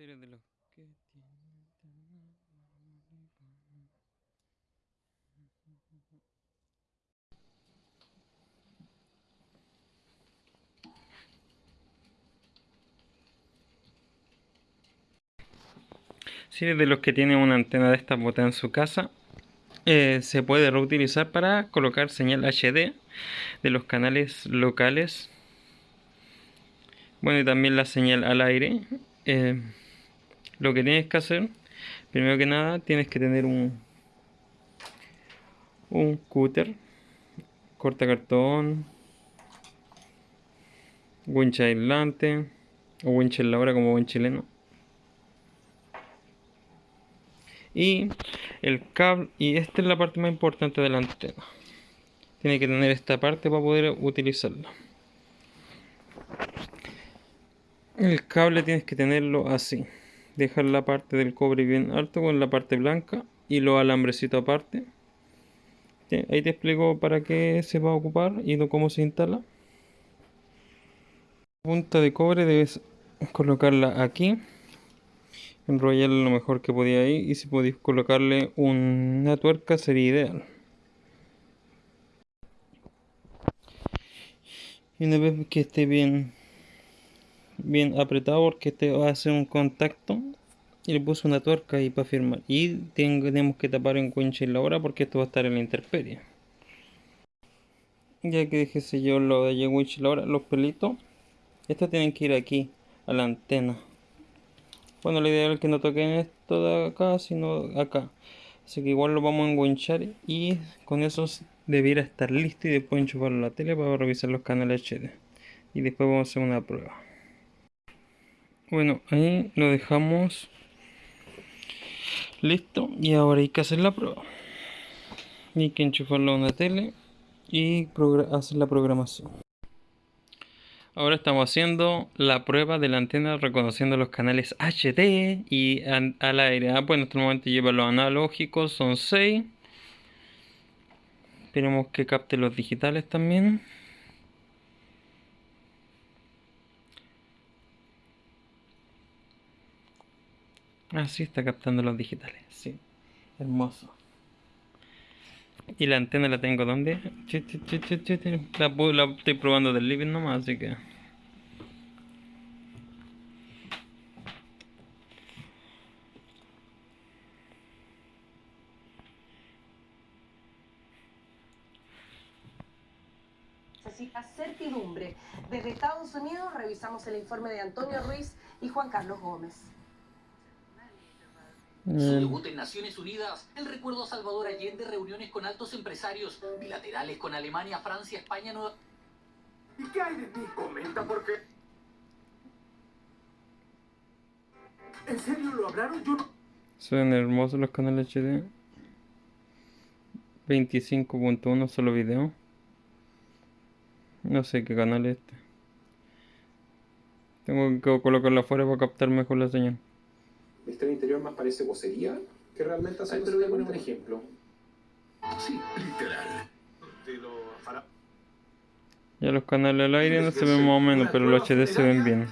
Tienen Si eres de los que tiene una antena de esta botada en su casa, eh, se puede reutilizar para colocar señal HD de los canales locales. Bueno, y también la señal al aire. Eh, lo que tienes que hacer, primero que nada, tienes que tener un, un cúter, corta cartón, winch aislante o winch en la hora como buen chileno. y el cable y esta es la parte más importante de la antena. Tiene que tener esta parte para poder utilizarla. El cable tienes que tenerlo así dejar la parte del cobre bien alto con la parte blanca y los alambrecitos aparte. Ahí te explico para qué se va a ocupar y cómo se instala. Punta de cobre debes colocarla aquí. Enrollarle lo mejor que podía ahí y si podéis colocarle una tuerca sería ideal. Y una vez que esté bien bien apretado porque este va a hacer un contacto y le puse una tuerca ahí para firmar y tenemos que tapar en winch la hora porque esto va a estar en la intemperie ya que dejé yo lo de winch la hora los pelitos estos tienen que ir aquí a la antena bueno, la idea es que no toquen esto de acá, sino acá. Así que igual lo vamos a enganchar y con eso debiera estar listo y después enchufarlo la tele para revisar los canales HD. Y después vamos a hacer una prueba. Bueno, ahí lo dejamos listo y ahora hay que hacer la prueba. Hay que enchufarlo a una tele y hacer la programación. Ahora estamos haciendo la prueba de la antena reconociendo los canales HD y al aire. Ah, pues en este momento lleva los analógicos, son 6. Tenemos que capte los digitales también. Ah, está captando los digitales, sí. Hermoso. Y la antena la tengo donde? La, la estoy probando del living nomás, así que... certidumbre. Desde Estados Unidos revisamos el informe de Antonio Ruiz y Juan Carlos Gómez. Su debut en Naciones Unidas, el recuerdo a Salvador Allende, reuniones con altos empresarios, bilaterales con Alemania, Francia, España, Nueva... ¿Y qué hay de ti? Comenta por qué. ¿En serio lo hablaron? Yo no... Son hermosos los canales HD. 25.1 solo video. No sé qué canal es este. Tengo que colocarlo afuera para captar mejor la señal. Mi historia interior más parece vocería que realmente hace. Pero voy a poner un ejemplo. Sí, literal. Ya los canales al aire no se ven más o menos, pero los HD se ven bien.